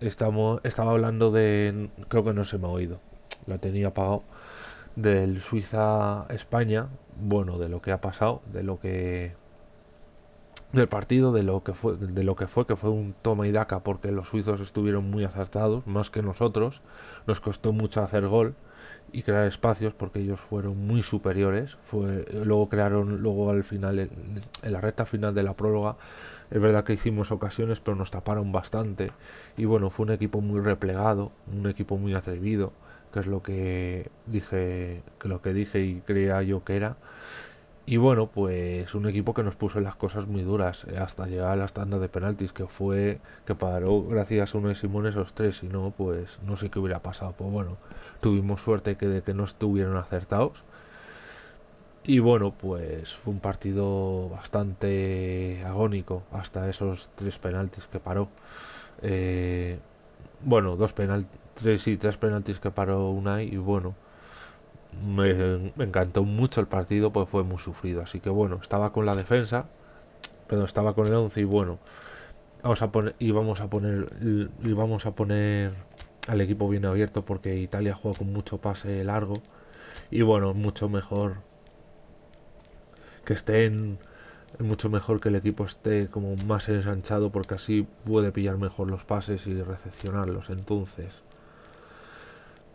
estamos, estaba hablando de, creo que no se me ha oído, la tenía apagado, del Suiza-España, bueno, de lo que ha pasado, de lo que del partido, de lo que fue, de lo que fue, que fue un toma y daca, porque los suizos estuvieron muy acertados, más que nosotros, nos costó mucho hacer gol y crear espacios porque ellos fueron muy superiores. Fue, luego crearon, luego al final, en, la recta final de la próloga, es verdad que hicimos ocasiones, pero nos taparon bastante. Y bueno, fue un equipo muy replegado, un equipo muy atrevido, que es lo que dije, que lo que dije y creía yo que era. Y bueno, pues un equipo que nos puso las cosas muy duras eh, hasta llegar a las tandas de penaltis, que fue que paró gracias a uno de Simón esos tres, si no, pues no sé qué hubiera pasado. Pues bueno, tuvimos suerte que de que no estuvieron acertados. Y bueno, pues fue un partido bastante agónico hasta esos tres penaltis que paró. Eh, bueno, dos penaltis, tres y tres penaltis que paró Unai y bueno, me, encantó mucho el partido, pues fue muy sufrido. Así que bueno, estaba con la defensa, pero estaba con el 11 y bueno, vamos a poner, y vamos a poner, y vamos a poner al equipo bien abierto porque Italia juega con mucho pase largo y bueno, mucho mejor que estén mucho mejor que el equipo esté como más ensanchado porque así puede pillar mejor los pases y recepcionarlos. Entonces,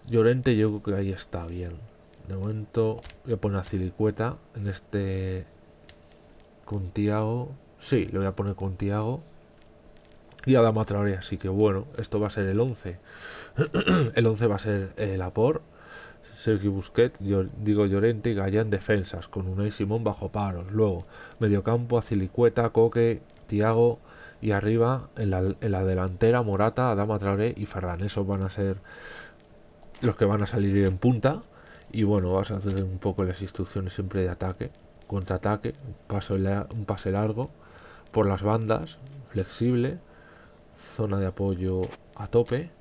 Llorente yo creo que ahí está bien. De momento voy a poner a Cilicueta en este con Tiago. Sí, le voy a poner con Tiago. Y a Dama Traoré, así que bueno, esto va a ser el 11. el 11 va a ser el Apor, Sergio Busquet, yo, digo Llorente y Gallán defensas, con Unai Simón bajo paros. Luego, mediocampo, Azilicueta, Coque, Tiago y arriba en la, en la delantera Morata, Adama Traoré y Ferran. Esos van a ser los que van a salir en punta. Y bueno, vas a hacer un poco las instrucciones siempre de ataque, contraataque, paso un pase largo por las bandas, flexible, zona de apoyo a tope.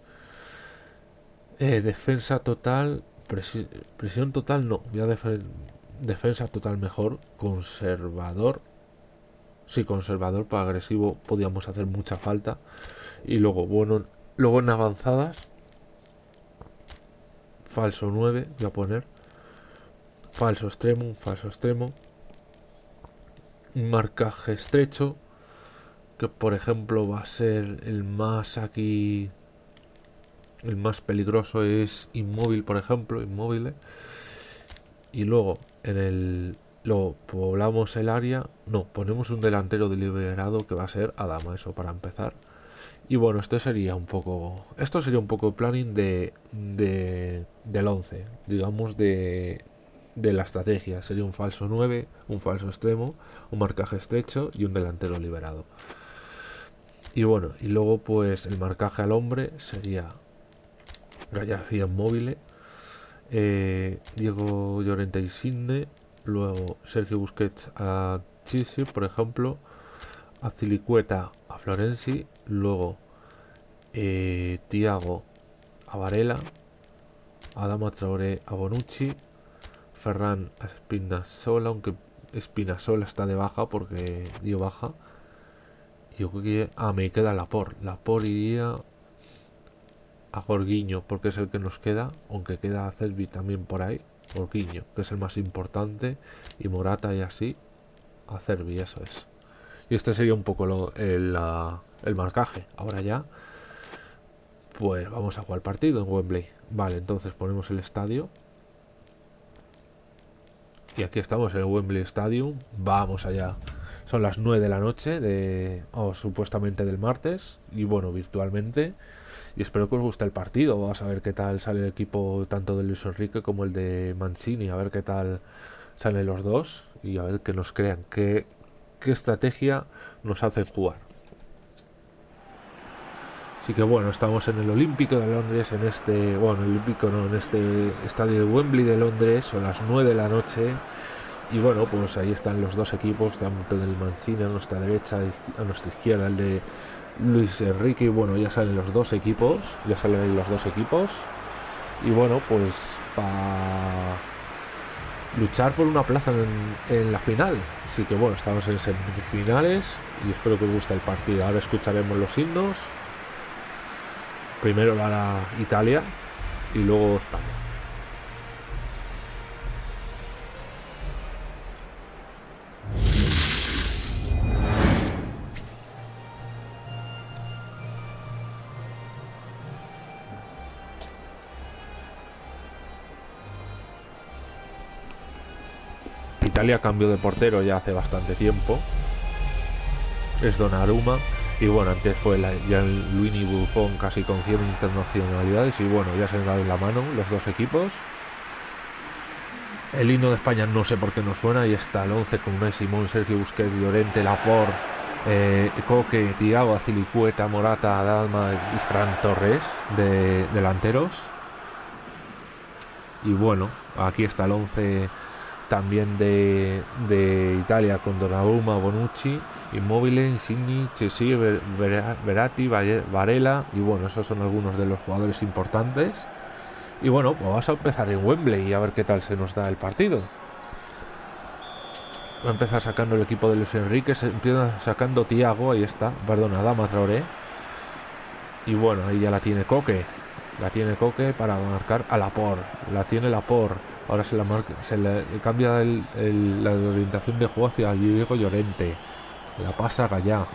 Eh, defensa total, presión total no, ya defensa total mejor, conservador. Sí, conservador para agresivo podíamos hacer mucha falta. Y luego, bueno, luego en avanzadas falso 9 voy a poner falso extremo, falso extremo un marcaje estrecho que por ejemplo va a ser el más aquí el más peligroso es inmóvil por ejemplo inmóvil y luego en el lo poblamos el área no ponemos un delantero deliberado que va a ser Adama eso para empezar y bueno, esto sería un poco. Esto sería un poco planning de, de del 11, digamos, de, de la estrategia. Sería un falso 9, un falso extremo, un marcaje estrecho y un delantero liberado. Y bueno, y luego pues el marcaje al hombre sería Gallacía móvil, eh, Diego Llorente y Sidney, luego Sergio Busquets a Chisi, por ejemplo, a Cilicueta a Florenzi, luego eh, Tiago a Varela, Adama Traoré a Bonucci, Ferran a Spinasola, aunque Spinasola está de baja porque dio baja. Yo creo que ah, me queda Lapor. Lapor iría a Jorguiño porque es el que nos queda, aunque queda Celvi también por ahí. Jorguiño, que es el más importante, y Morata y así a Cervi, eso es. Y este sería un poco lo, el, el marcaje. Ahora ya, pues vamos a jugar partido en Wembley. Vale, entonces ponemos el estadio. Y aquí estamos en el Wembley Stadium. Vamos allá. Son las 9 de la noche de o supuestamente del martes y bueno, virtualmente. Y espero que os guste el partido. Vamos a ver qué tal sale el equipo tanto de Luis Enrique como el de Mancini, a ver qué tal salen los dos y a ver que nos crean qué qué estrategia nos hacen jugar. Así que bueno, estamos en el Olímpico de Londres, en este, bueno, el Olímpico no, en este estadio de Wembley de Londres, son las 9 de la noche. Y bueno, pues ahí están los dos equipos, tanto del Mancini a nuestra derecha, a nuestra izquierda, el de Luis Enrique. Y bueno, ya salen los dos equipos, ya salen los dos equipos. Y bueno, pues para luchar por una plaza en, en la final. Así que bueno, estamos en semifinales y espero que os guste el partido. Ahora escucharemos los himnos Primero hará Italia y luego España. Italia cambió de portero ya hace bastante tiempo. Es Donnarumma. Y bueno, antes fue la, ya Luini Buffon casi con 100 internacionalidades. Y bueno, ya se han dado en la mano los dos equipos. El himno de España no sé por qué no suena. Y está el 11 con Messi, Simón, Sergio Busquets, Llorente, Laporte, eh, Coque, Tiago, Azilicueta, Morata, Dalma y Fran Torres de delanteros. Y bueno, aquí está el 11 también de, Italia con Donnarumma, Bonucci, Immobile, Insigni, Chessi, Verati, Varela y bueno, esos son algunos de los jugadores importantes. Y bueno, pues vamos a empezar en Wembley y a ver qué tal se nos da el partido. Va a empezar sacando el equipo de Luis Enrique, se empieza sacando Tiago, ahí está, perdona, Dama Traoré. Y bueno, ahí ya la tiene Coque. La tiene Coque para marcar a Lapor. La tiene Lapor Ahora se la marca, se le cambia la orientación de juego hacia Diego Llorente. La pasa Gallá.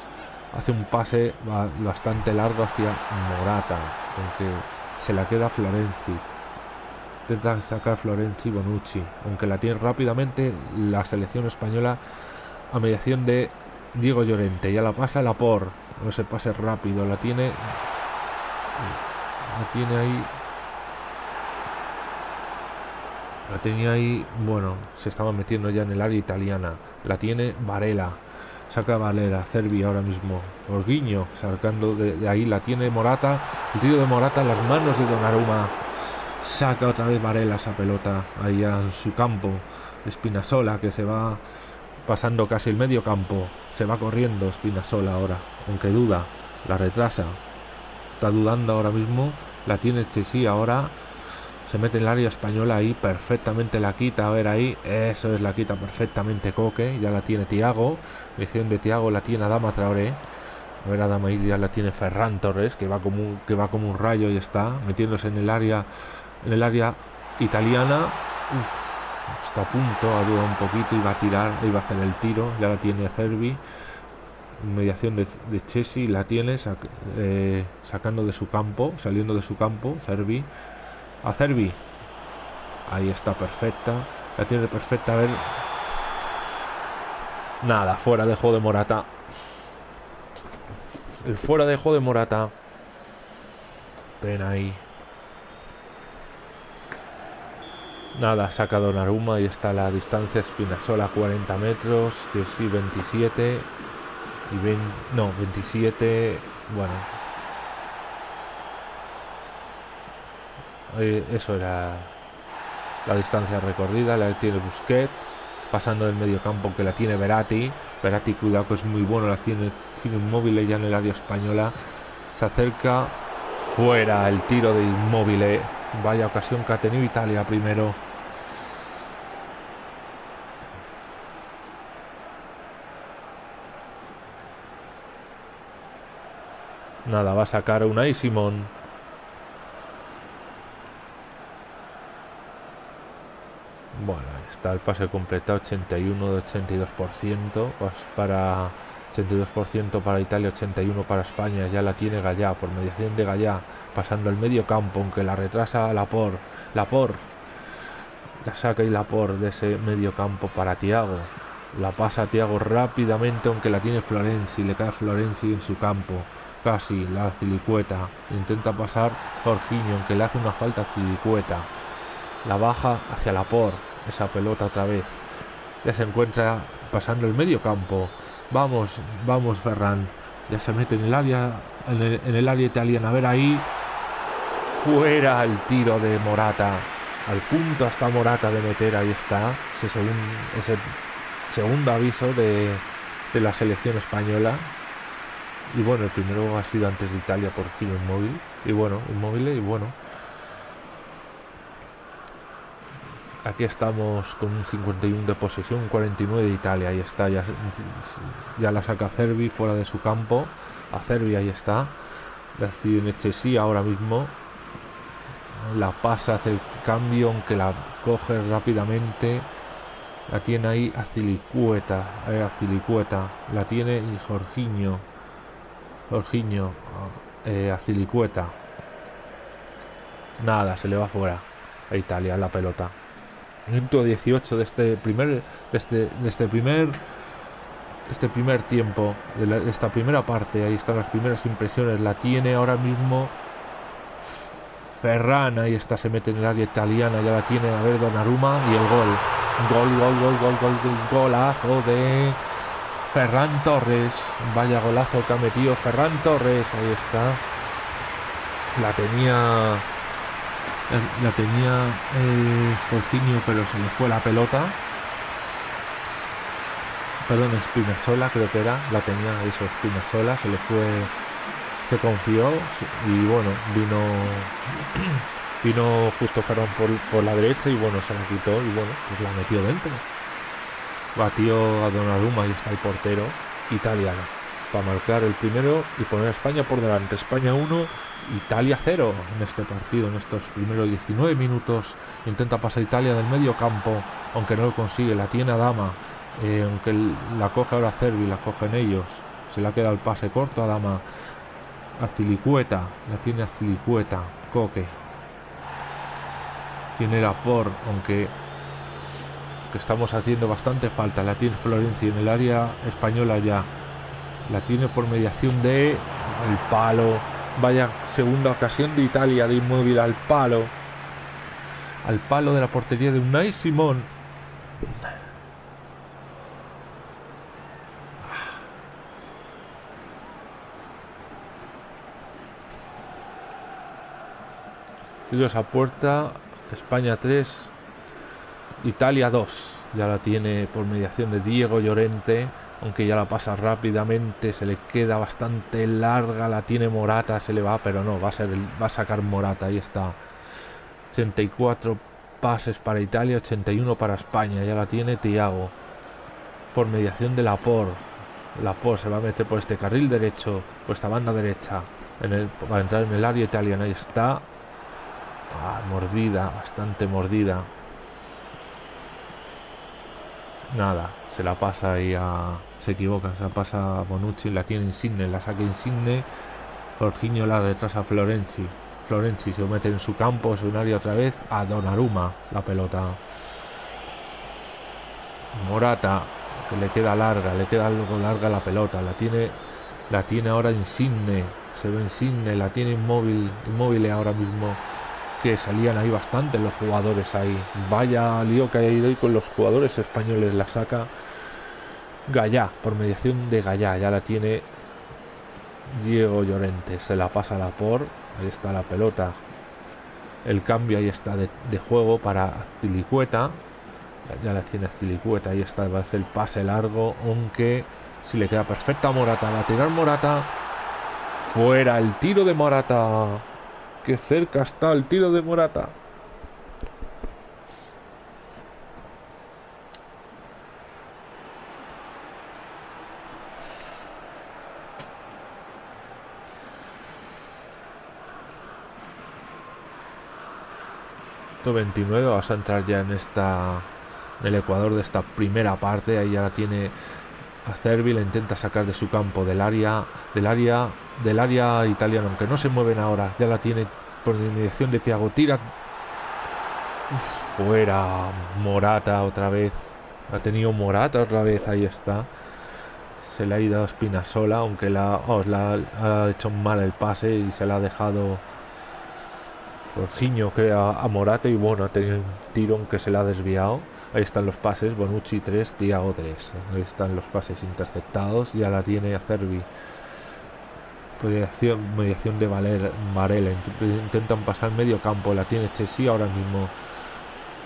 Hace un pase bastante largo hacia Morata. Aunque se la queda Florenzi. Intenta sacar Florenzi Bonucci. Aunque la tiene rápidamente la selección española a mediación de Diego Llorente. Ya la pasa la por. No se pase rápido. La tiene. La tiene ahí La tenía ahí, bueno, se estaba metiendo ya en el área italiana. La tiene Varela. Saca Valera, Cervi ahora mismo. Orguiño, sacando de, ahí. La tiene Morata. El tiro de Morata en las manos de Donnarumma. Saca otra vez Varela esa pelota ahí en su campo. Espinasola que se va pasando casi el medio campo. Se va corriendo Espinasola ahora. Aunque duda, la retrasa. Está dudando ahora mismo. La tiene Chesí ahora se mete en el área española ahí, perfectamente la quita, a ver ahí, eso es la quita perfectamente Coque, ya la tiene Tiago, misión de Tiago la tiene Adama Traoré, a ver Adama ya la tiene Ferran Torres, que va como un, que va como un rayo y está metiéndose en el área, en el área italiana, está a punto, ha dudado un poquito va a tirar, va a hacer el tiro, ya la tiene Cervi, mediación de, de Chesi, la tiene eh, sacando de su campo, saliendo de su campo, Cervi, a Cervi. Ahí está perfecta. La tiene perfecta. A ver. Nada, fuera de juego de Morata. El fuera de juego de Morata. Pena ahí. Nada, saca Donnarumma. Ahí está la distancia. Espinasola 40 metros. Chelsea 27. Y ven, no, 27. Bueno, Eh, eso era la distancia recorrida, la tiene Busquets, pasando del medio campo que la tiene Verati. Verati, cuidado que es muy bueno, la tiene sin inmóvil ya en el área española. Se acerca fuera el tiro de inmóvil. Vaya ocasión que ha tenido Italia primero. Nada, va a sacar una y Simón. Bueno, está el pase completado 81 de 82%, pues para 82% para Italia, 81 para España, ya la tiene Gallá por mediación de Gallá, pasando el medio campo, aunque la retrasa Lapor, Lapor, la saca y Lapor de ese medio campo para Tiago, la pasa Tiago rápidamente, aunque la tiene Florenzi, le cae Florenzi en su campo, casi la Cilicueta, intenta pasar Jorginho, aunque le hace una falta a Cilicueta, la baja hacia Lapor, esa pelota otra vez. Ya se encuentra pasando el medio campo. Vamos, vamos Ferran. Ya se mete en el área, en el, área italiana. A ver ahí. Fuera el tiro de Morata. Al punto hasta Morata de meter. Ahí está. Ese, ese segundo aviso de, de la selección española. Y bueno, el primero ha sido antes de Italia por Giro Inmóvil. Y bueno, Inmóvil y bueno. Aquí estamos con un 51 de posesión, un 49 de Italia. Ahí está, ya, la saca Cervi fuera de su campo. A Cervi ahí está. La tiene sí ahora mismo. La pasa, hace el cambio, aunque la coge rápidamente. La tiene ahí Azilicueta. Eh, Azilicueta. La tiene y Jorginho. Jorginho. Eh, Azilicueta. Nada, se le va fuera a Italia la pelota. Minuto 18 de este primer. De este, de este primer este primer tiempo, de, esta primera parte, ahí están las primeras impresiones, la tiene ahora mismo Ferran, ahí está, se mete en el área italiana, ya la tiene, a ver, Donnarumma y el gol. Gol, gol, gol, gol, gol, gol golazo de Ferran Torres. Vaya golazo que ha metido Ferran Torres, ahí está. La tenía la tenía eh, pero se le fue la pelota perdón, Spinazzola creo que era, la tenía eso, Spinazzola, se le fue, se confió y bueno, vino vino justo Ferran por, por, la derecha y bueno, se la quitó y bueno, pues la metió dentro. Batió a Donnarumma y está el portero italiano para marcar el primero y poner a España por delante. España 1, Italia 0 en este partido, en estos primeros 19 minutos. Intenta pasar Italia del medio campo, aunque no lo consigue, la tiene a Dama eh, aunque la coge ahora Cervi, la cogen ellos. Se le ha quedado el pase corto a Dama. Azilicueta, la tiene Azilicueta. Coque. Tiene la por, aunque que estamos haciendo bastante falta. La tiene Florencia en el área española ya. La tiene por mediación de el palo. Vaya segunda ocasión de Italia de inmóvil al palo. Al palo de la portería de Unai Simón. Tiros a puerta, España 3, Italia 2. Ya la tiene por mediación de Diego Llorente, aunque ya la pasa rápidamente, se le queda bastante larga, la tiene Morata, se le va, pero no, va a, ser va a sacar Morata, ahí está. 84 pases para Italia, 81 para España, ya la tiene Tiago. Por mediación de Lapor. Lapor se va a meter por este carril derecho, por esta banda derecha, en el, para entrar en el área italiana. Ahí está Ah, mordida, bastante mordida. Nada, se la pasa ahí a... Se equivoca, se la pasa a Bonucci, la tiene Insigne, la saca Insigne. Jorginho la retrasa a Florenzi. Florenzi se mete en su campo, su área otra vez a Donnarumma la pelota. Morata, que le queda larga, le queda algo larga la pelota, la tiene, la tiene ahora Insigne, se ve Insigne, la tiene inmóvil, inmóvil ahora mismo que salían ahí bastante los jugadores ahí. Vaya lío que ha ido y con los jugadores españoles la saca Gallá, por mediación de Gallá, ya la tiene Diego Llorente, se la pasa a la por, ahí está la pelota, el cambio ahí está de, juego para Tilicueta, ya la tiene Tilicueta, ahí está, hacer el pase largo, aunque si le queda perfecta Morata, va a tirar Morata, fuera el tiro de Morata. Qué cerca está el tiro de Morata. Esto 29 vas a entrar ya en esta en el Ecuador de esta primera parte ahí ya la tiene a Cervi intenta sacar de su campo del área del área del área italiana aunque no se mueven ahora ya la tiene por inmediación de Tiago tira fuera Morata otra vez ha tenido Morata otra vez ahí está se le ha ido a Spinasola aunque la, oh, la ha hecho mal el pase y se la ha dejado Jorginho crea a Morata y bueno ha tenido un tiro que se le ha desviado Ahí están los pases, Bonucci 3, Tiago 3. Ahí están los pases interceptados. Ya la tiene a Cervi. Mediación, mediación de Valer. Intentan pasar medio campo. La tiene Chessy ahora mismo.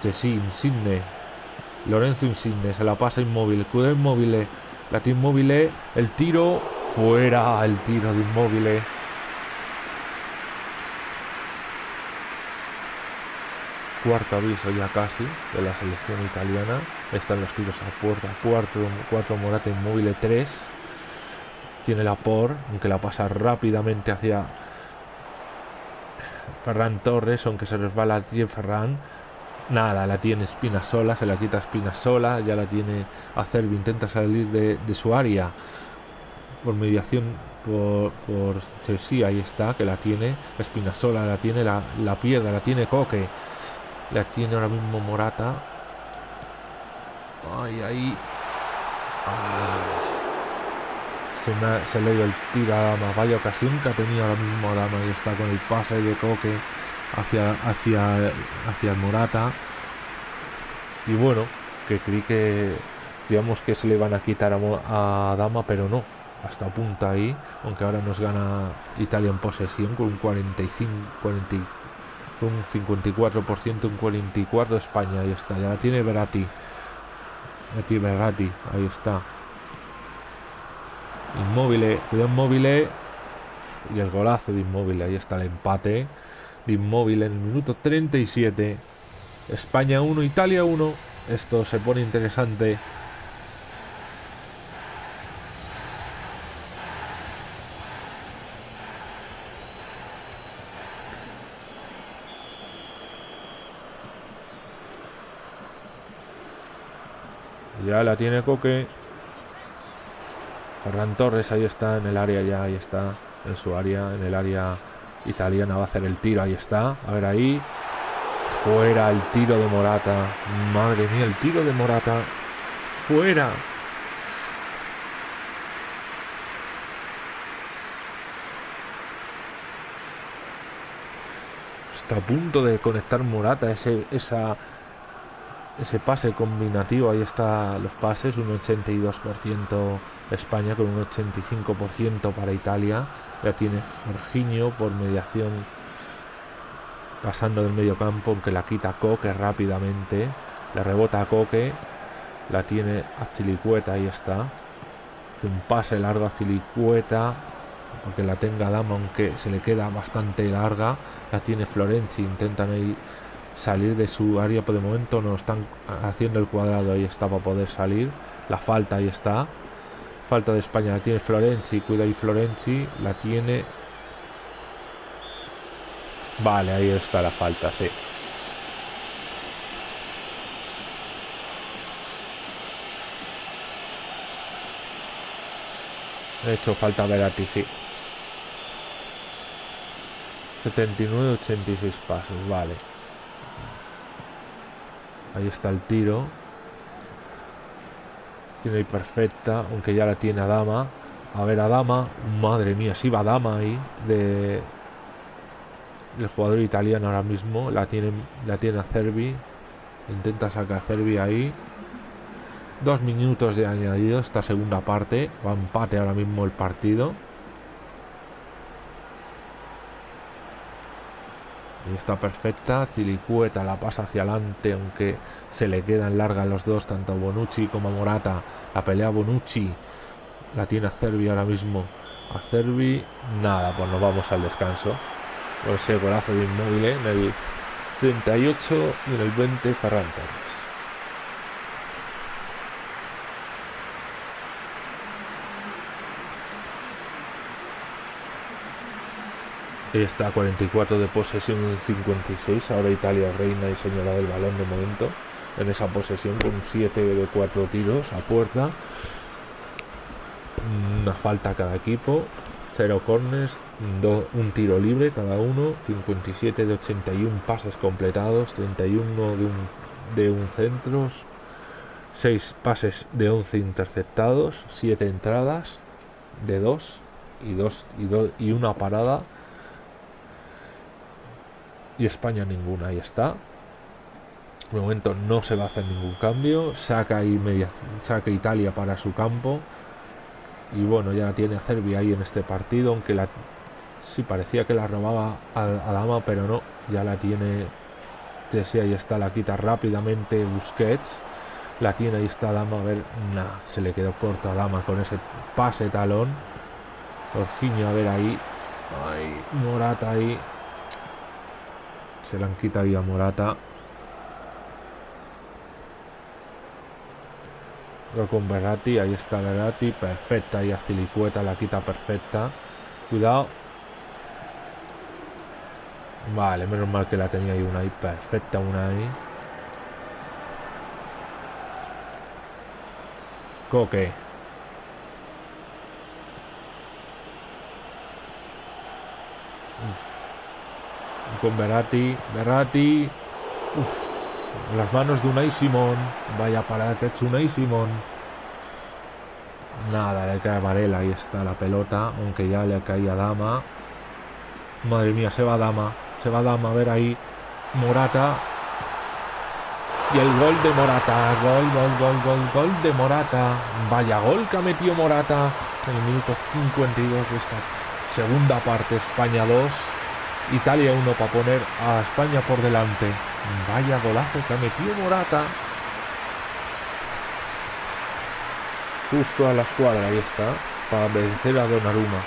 Chessy, Insigne. Lorenzo Insigne. Se la pasa inmóvil. Cuida inmóvil. La tiene inmóvil. El tiro. Fuera el tiro de inmóvil. cuarto aviso ya casi de la selección italiana. Están los tiros a puerta. Cuarto, cuatro Morata inmóvil, tres. Tiene la por, aunque la pasa rápidamente hacia Ferran Torres, aunque se resbala aquí Ferran. Nada, la tiene Espina sola, se la quita Espina sola, ya la tiene Acerbi, intenta salir de, su área por mediación por, por sí, ahí está, que la tiene Espinasola, la tiene, la, la pierde, la tiene Coque, la tiene ahora mismo Morata. Ay, ahí. Ah. Se, se le dio el tiro a Dama. Vaya ocasión que ha tenido ahora mismo Dama. Y está con el pase de Coque hacia, hacia, hacia el Morata. Y bueno, que creí que digamos que se le van a quitar a, Dama, pero no. Hasta punta ahí, aunque ahora nos gana Italia en posesión con un 45, 40, un 54%, un 44 España, ahí está, ya la tiene tiene Verati, ahí está. Inmóvil, cuidado Inmóvil y el golazo de Inmóvil, ahí está el empate inmóvil en el minuto 37. España 1, Italia 1. Esto se pone interesante. Ya la tiene Coque. Ferran Torres ahí está en el área ya, ahí está en su área, en el área Italiana va a hacer el tiro, ahí está. A ver ahí. Fuera el tiro de Morata. Madre mía, el tiro de Morata. Fuera. Está a punto de conectar Morata ese, esa, ese pase combinativo. Ahí está los pases, un 82% España con un 85% para Italia. Ya tiene Jorginho por mediación pasando del medio campo, aunque la quita Coque rápidamente. Le rebota a Coque. La tiene a ahí está. Hace un pase largo a Cilicueta. Aunque la tenga Dama, aunque se le queda bastante larga. La tiene Florenzi. Intentan ahí salir de su área, pero de momento no están haciendo el cuadrado. Ahí está para poder salir. La falta ahí está. Falta de España, la tiene Florenzi, cuida ahí Florenzi, la tiene... Vale, ahí está la falta, sí. De hecho, falta Verati, sí. 79-86 pasos, vale. Ahí está el tiro. Tiene ahí perfecta, aunque ya la tiene a Dama. A ver, a Dama. Madre mía, si va Dama ahí. De, el jugador italiano ahora mismo. La tiene, la tiene a Cervi. Intenta sacar a ahí. Dos minutos de añadido esta segunda parte. Va empate ahora mismo el partido. Y está perfecta. Cilicueta la pasa hacia adelante, aunque se le quedan largas los dos, tanto Bonucci como Morata. La pelea Bonucci la tiene a Cervi ahora mismo. A Cervi, nada, pues nos vamos al descanso. Por ese golazo de inmóvil en el 38 y en el 20 Ferran está 44 de posesión en 56. Ahora Italia reina y señora del balón de momento. En esa posesión con 7 de 4 tiros a puerta. Una falta cada equipo. 0 corners, un tiro libre cada uno. 57 de 81 pases completados. 31 de un, de un centros. 6 pases de 11 interceptados. 7 entradas de 2 y, dos, y, dos, y una parada y España ninguna. Ahí está. De momento no se va a hacer ningún cambio. Saca, y media, saca Italia para su campo. Y bueno, ya tiene a Serbia ahí en este partido. Aunque la sí parecía que la robaba a, Dama, pero no. Ya la tiene. Sí, ahí está, la quita rápidamente Busquets. La tiene, ahí está Dama. A ver, nada, se le quedó corta Dama con ese pase talón. Jorginho, a ver ahí. Ay, Morata ahí. Se la han quitado ahí a Morata. con Berati, ahí está Berati, perfecta y a Cilicueta la quita perfecta. Cuidado. Vale, menos mal que la tenía ahí una ahí. Perfecta una ahí. Coque. Con Berati. Berati. Las manos de Unai Simón. Vaya parada que ha hecho Unai Simón. Nada, le cae a Varela. Ahí está la pelota. Aunque ya le caía Dama. Madre mía, se va Dama. Se va Dama. A ver ahí. Morata. Y el gol de Morata. Gol, gol, gol, gol, gol de Morata. Vaya gol que ha metido Morata en el minuto 52 de esta segunda parte. España 2. Italia 1 para poner a España por delante. Vaya golazo que ha metido Morata. Justo a la escuadra, ahí está. Para vencer a Donnarumma.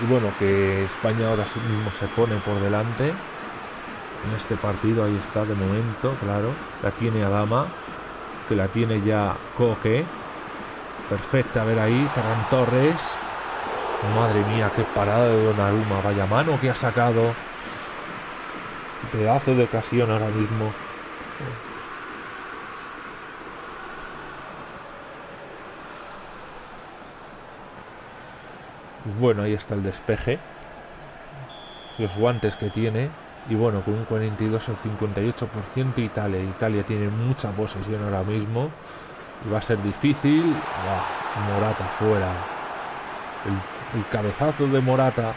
Y bueno, que España ahora mismo se pone por delante en este partido. Ahí está de momento, claro. La tiene Adama, que la tiene ya Coque. Perfecta, a ver ahí, Ferran Torres. Madre mía, qué parada de Donnarumma. Vaya mano que ha sacado. Pedazo de ocasión ahora mismo. Bueno, ahí está el despeje. Los guantes que tiene. Y bueno, con un 42 al 58% Italia. Italia tiene mucha posesión ahora mismo. Y va a ser difícil. Morata fuera. El, cabezazo de Morata.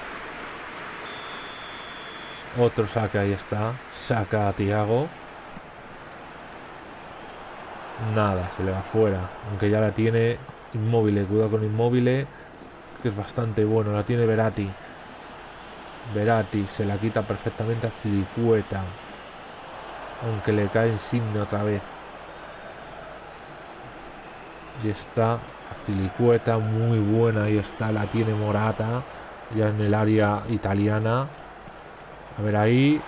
Otro saca, ahí está. Saca a Tiago. Nada, se le va fuera. Aunque ya la tiene inmóvil. Cuidado con inmóvil. Que es bastante bueno. La tiene Verati. Verati se la quita perfectamente a Cilicueta. Aunque le cae insigne otra vez. Y está a Cilicueta, muy buena. Ahí está, la tiene Morata. Ya en el área italiana. A ver ahí.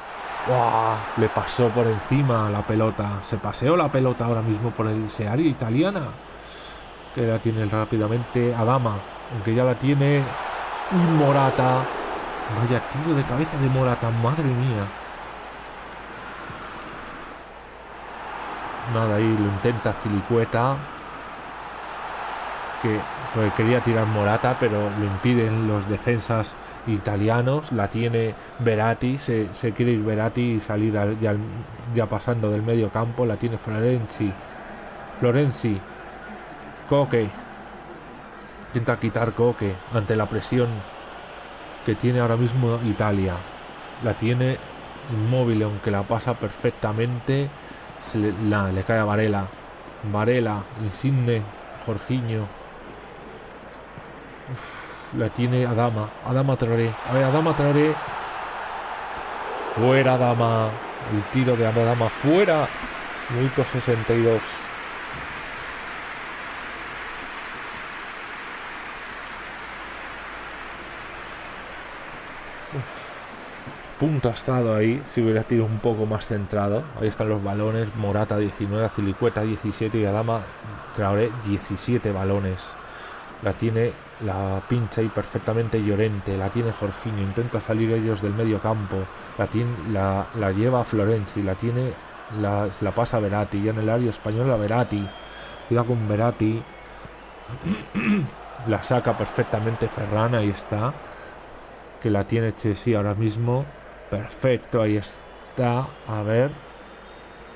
Le pasó por encima la pelota. Se paseó la pelota ahora mismo por el, área italiana. Que la tiene rápidamente Adama. Aunque ya la tiene Morata. Vaya tiro de cabeza de Morata, madre mía. Nada, ahí lo intenta Cilicueta. Que pues, quería tirar Morata, pero lo impiden los defensas italianos. La tiene Verati, se, quiere ir Verati y salir al, ya, ya, pasando del medio campo. La tiene Florenzi. Florenzi. Coque. Intenta quitar Coque ante la presión que tiene ahora mismo Italia. La tiene inmóvil, aunque la pasa perfectamente. Se le, cae a Varela. Varela, Insigne, Jorginho. La tiene Adama. Adama Traoré. A ver, Adama Traoré. Fuera Adama. El tiro de Adama fuera. Minuto 62. Punto ha estado ahí si hubiera tirado un poco más centrado. Ahí están los balones. Morata 19, Cilicueta 17 y Adama Traoré 17 balones. La tiene, la pincha y perfectamente Llorente. La tiene Jorginho. Intenta salir ellos del medio campo. La, tiene, la, la lleva Florenzi. La tiene, la, pasa Verati. Ya en el área española Verati. Cuidado con Verati. la saca perfectamente Ferran. Ahí está. Que la tiene Chelsea ahora mismo. Perfecto, ahí está. A ver.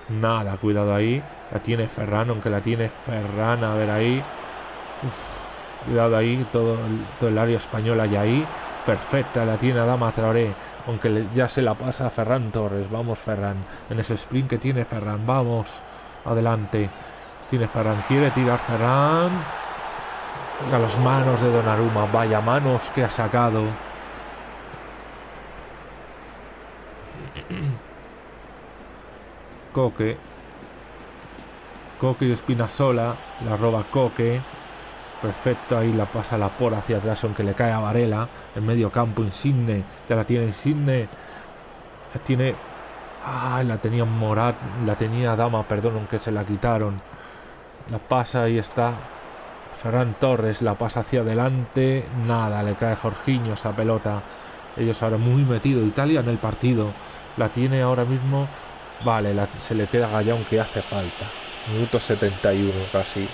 Nada, cuidado ahí. La tiene Ferran, aunque la tiene Ferran. A ver ahí. Cuidado ahí. Todo el, área española y ahí. Perfecta, la tiene Adama Traoré. Aunque ya se la pasa a Ferran Torres. Vamos, Ferran. En ese sprint que tiene Ferran. Vamos. Adelante. Tiene Ferran. Quiere tirar Ferran. A las manos de Donnarumma. Vaya manos que ha sacado. Coque. Coque y Espinazola. La roba Coque. Perfecto, ahí la pasa la por hacia atrás, aunque le cae a Varela. En medio campo, Insigne. Ya la tiene Insigne. Tiene Ah, la tenía Morat, la tenía Dama, perdón, aunque se la quitaron. La pasa, y está. Ferran Torres la pasa hacia adelante. Nada, le cae Jorginho esa pelota. Ellos ahora muy metido. Italia en el partido. La tiene ahora mismo. Vale, se le queda Gallón que hace falta. Minuto 71 casi.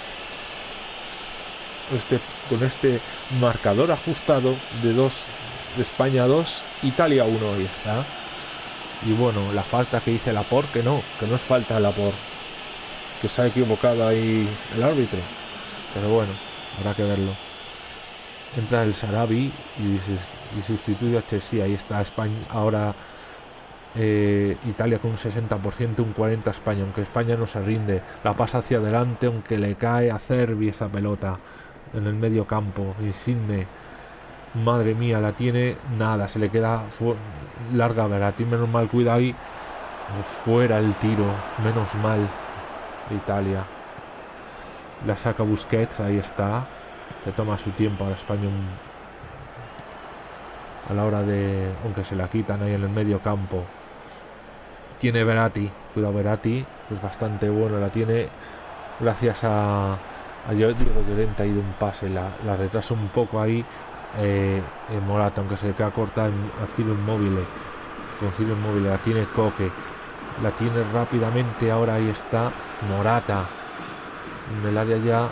Este, con este marcador ajustado de 2 de España 2, Italia 1 ahí está. Y bueno, la falta que dice Lapor, que no, que no es falta Lapor. Que se ha equivocado ahí el árbitro. Pero bueno, habrá que verlo. Entra el Sarabi y, sustituye a Chelsea. Ahí está España. Ahora eh, Italia con un 60%, un 40% España. Aunque España no se rinde. La pasa hacia adelante, aunque le cae a Cervi esa pelota en el medio campo. Insigne. Madre mía, la tiene nada. Se le queda larga Verati. Menos mal, cuida ahí. Fuera el tiro. Menos mal. Italia. La saca Busquets, ahí está. Se toma su tiempo a España a la hora de. Aunque se la quitan ahí en el medio campo. Tiene Verati. Cuidado Verati. Es bastante bueno. La tiene gracias a. A Diego Llorente ha ido un pase. La, la retrasa un poco ahí. Eh, en Morata, aunque se le queda corta en, Ciro Inmóvil. Con Ciro Inmóvil la tiene Coque. La tiene rápidamente. Ahora ahí está Morata en el área ya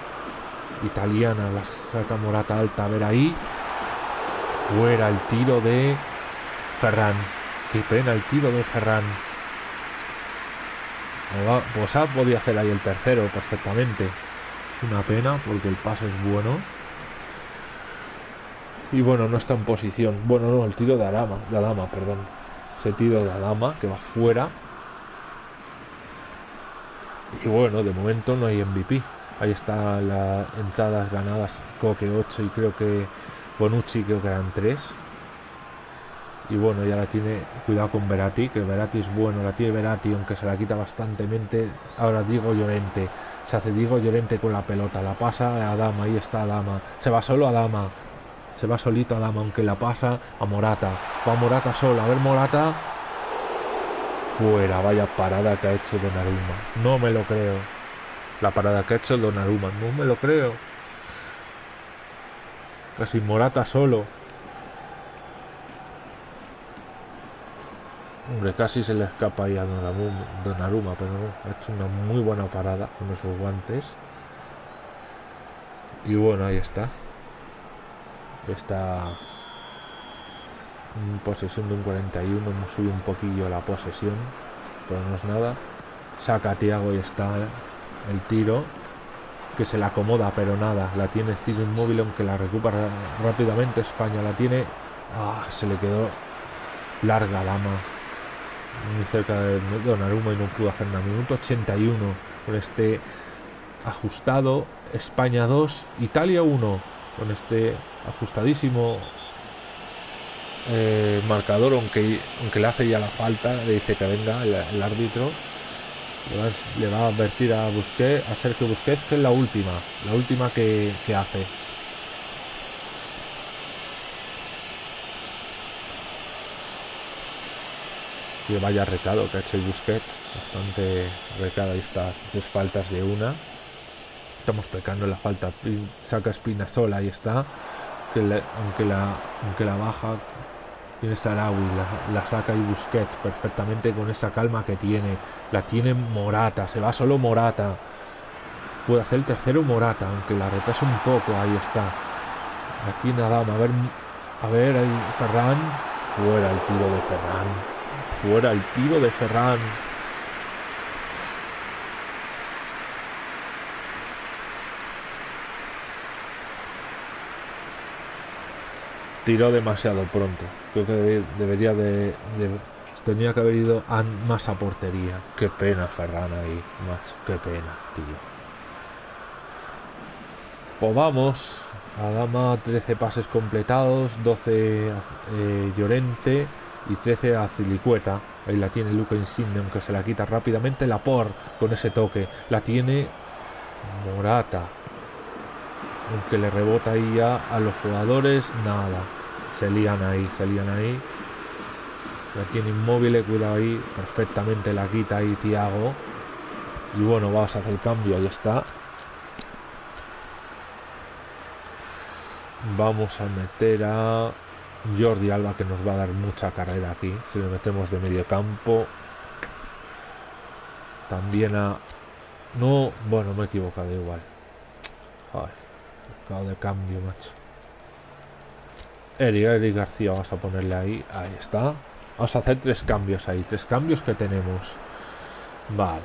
italiana. La saca Morata alta. A ver ahí. Fuera el tiro de Ferran. Qué pena el tiro de Ferran. Pues ha podido hacer ahí el tercero perfectamente. Es una pena porque el pase es bueno. Y bueno, no está en posición. Bueno, no, el tiro de Adama, de Adama, perdón. Ese tiro de Adama que va fuera. Y bueno, de momento no hay MVP. Ahí está las entradas ganadas, Coque 8 y creo que Bonucci creo que eran 3. Y bueno, ya la tiene, cuidado con Verati, que Verati es bueno, la tiene Verati, aunque se la quita bastantemente. Ahora Diego Llorente, se hace Diego Llorente con la pelota, la pasa a Dama, ahí está Dama, se va solo a Dama, se va solito a Dama, aunque la pasa a Morata, va Morata solo, a ver Morata, fuera, vaya parada que ha hecho Donnarumma. No me lo creo. La parada que ha hecho Donnarumma, no me lo creo. Casi Morata solo. Hombre, casi se le escapa ahí a Donnarumma, pero no, ha hecho una muy buena parada con esos guantes. Y bueno, ahí está. Está posesión de un 41, hemos subido un poquillo la posesión, pero no es nada. Saca a Tiago y está el tiro, que se la acomoda, pero nada, la tiene Ciro Inmóvil, aunque la recupera rápidamente España, la tiene, ah, se le quedó larga dama, muy cerca de Donnarumma y no pudo hacer nada. Minuto 81 con este ajustado, España 2, Italia 1, con este ajustadísimo eh, marcador, aunque, aunque le hace ya la falta, le dice que venga el, árbitro, le va, a advertir a Busquets, a Sergio Busquets, que es la última, la última que, que hace. Y vaya recado que ha hecho Busquets, bastante recado, ahí está, tres faltas de una. Estamos pecando la falta, saca Espina sola, ahí está. Que aunque, la, aunque la baja tiene Sarawi, la, saca y Busquets perfectamente con esa calma que tiene. La tiene Morata, se va solo Morata. Puede hacer el tercero Morata, aunque la retrasa un poco, ahí está. Aquí nada, a ver, a ver, Ferran. Fuera el tiro de Ferran. Fuera el tiro de Ferran. tiró demasiado pronto. Creo que debería de, tenía que haber ido más a portería. Qué pena Ferran ahí, macho, qué pena, tío. Pues vamos. Adama 13 pases completados, 12 eh, Llorente y 13 a Zilicueta. Ahí la tiene Luca Insigne, aunque se la quita rápidamente la por con ese toque. La tiene Morata. Aunque le rebota ahí ya a los jugadores, nada. Se lían ahí, se lían ahí. La tiene inmóvil, cuidado ahí. Perfectamente la quita ahí Tiago. Y bueno, vamos a hacer el cambio, ahí está. Vamos a meter a Jordi Alba que nos va a dar mucha carrera aquí. Si le metemos de medio campo. También a... No, bueno, me he equivocado igual. De cambio, macho. Eric, Eric García, vamos a ponerle ahí. Ahí está. Vamos a hacer tres cambios ahí. Tres cambios que tenemos. Vale.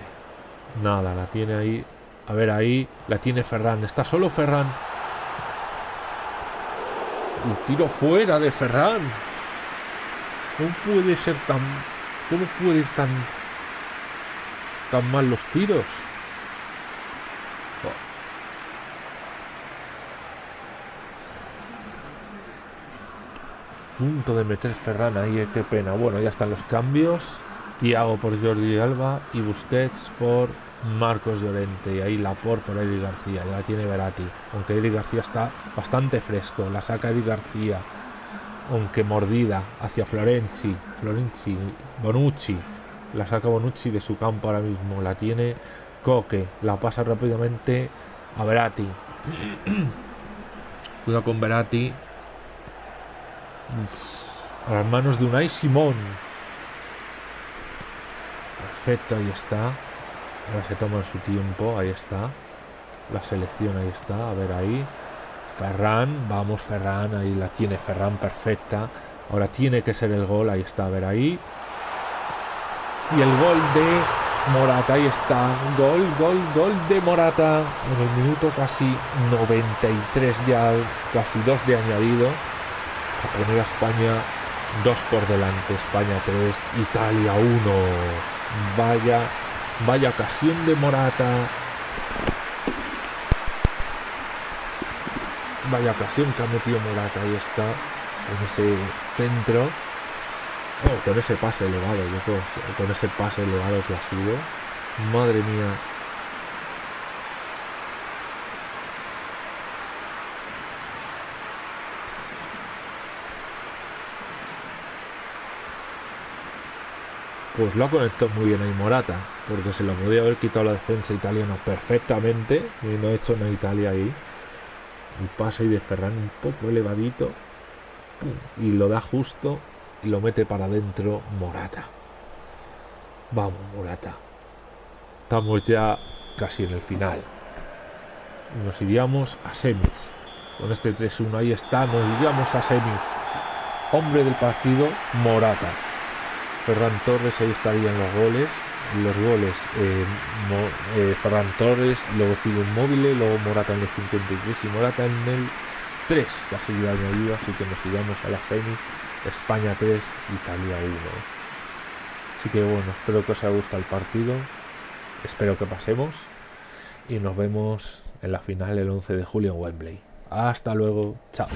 Nada, la tiene ahí. A ver, ahí la tiene Ferran. Está solo Ferran. El tiro fuera de Ferran. ¿Cómo puede ser tan... ¿Cómo puede ir tan... tan mal los tiros? Punto de meter Ferran ahí, eh, qué pena. Bueno, ya están los cambios. Tiago por Jordi Alba y Busquets por Marcos Llorente. Y ahí la por por Eric García. Ya la tiene Verati. Aunque Eric García está bastante fresco. La saca Eric García. Aunque mordida hacia Florenzi. Florenzi. Bonucci. La saca Bonucci de su campo ahora mismo. La tiene Coque. La pasa rápidamente a Verati. Cuidado con Verati. A las manos de Unai Simón. Perfecto, ahí está. Ahora se toma su tiempo, ahí está. La selección, ahí está. A ver ahí. Ferran, vamos Ferran, ahí la tiene Ferran perfecta. Ahora tiene que ser el gol, ahí está, a ver ahí. Y el gol de Morata, ahí está. Gol, gol, gol de Morata. En el minuto casi 93 ya, casi dos de añadido a poner a España dos por delante, España 3, Italia 1. Vaya, vaya ocasión de Morata. Vaya ocasión que ha metido Morata, ahí está, en ese centro. Oh, con ese pase elevado, yo creo, con ese pase elevado que ha sido. Madre mía, Pues lo ha conectado muy bien ahí Morata, porque se lo podía haber quitado la defensa italiana perfectamente y no ha hecho una Italia ahí. El pase ahí de Ferran un poco elevadito y lo da justo y lo mete para adentro Morata. Vamos, Morata. Estamos ya casi en el final. Nos iríamos a semis. Con este 3-1 ahí está, nos iríamos a semis. Hombre del partido, Morata. Ferran Torres, ahí estarían los goles. Los goles, eh, eh, Ferran Torres, luego sigue Inmóvil, luego Morata en el 53 y Morata en el 3, casi ya añadido, así que nos iremos a las semis. España 3, Italia 1. Así que bueno, espero que os haya gustado el partido. Espero que pasemos. Y nos vemos en la final el 11 de julio en Wembley. Hasta luego. Chao.